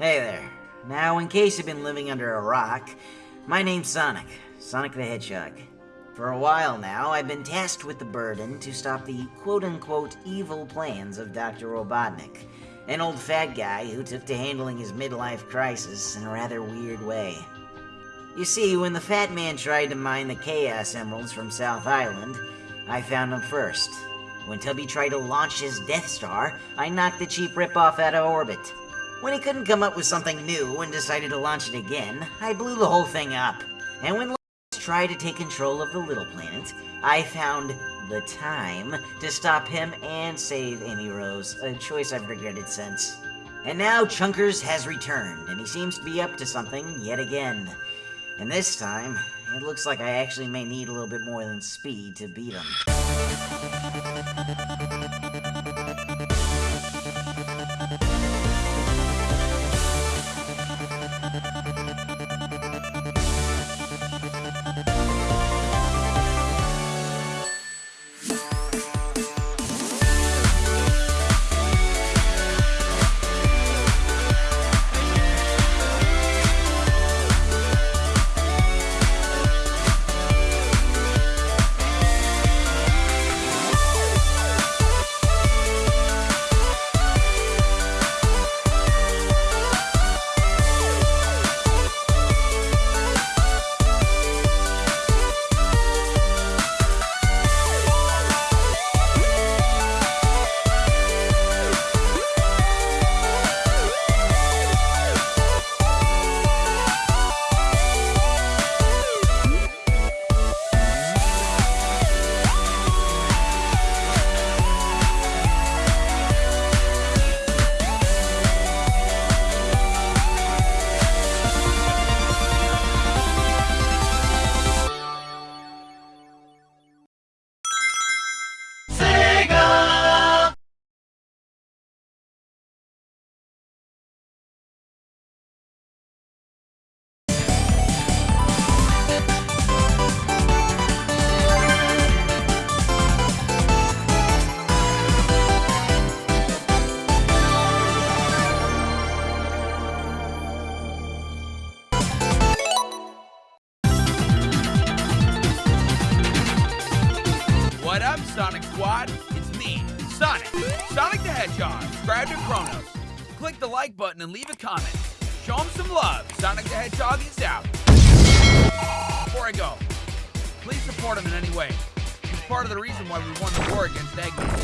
Hey there. Now, in case you've been living under a rock, my name's Sonic, Sonic the Hedgehog. For a while now, I've been tasked with the burden to stop the quote unquote evil plans of Dr. Robotnik, an old fat guy who took to handling his midlife crisis in a rather weird way. You see, when the fat man tried to mine the Chaos Emeralds from South Island, I found him first. When Tubby tried to launch his Death Star, I knocked the cheap ripoff out of orbit. When he couldn't come up with something new and decided to launch it again, I blew the whole thing up. And when Lois tried to take control of the little planet, I found the time to stop him and save Amy Rose, a choice I've regretted since. And now Chunkers has returned, and he seems to be up to something yet again. And this time, it looks like I actually may need a little bit more than speed to beat him. Subscribe to Chronos. Click the like button and leave a comment. Show him some love. Sonic the Hedgehog is out. Before I go, please support him in any way. He's part of the reason why we won the war against Eggman.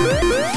Música